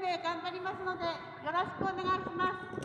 命頑張りますのでよろしくお願いします。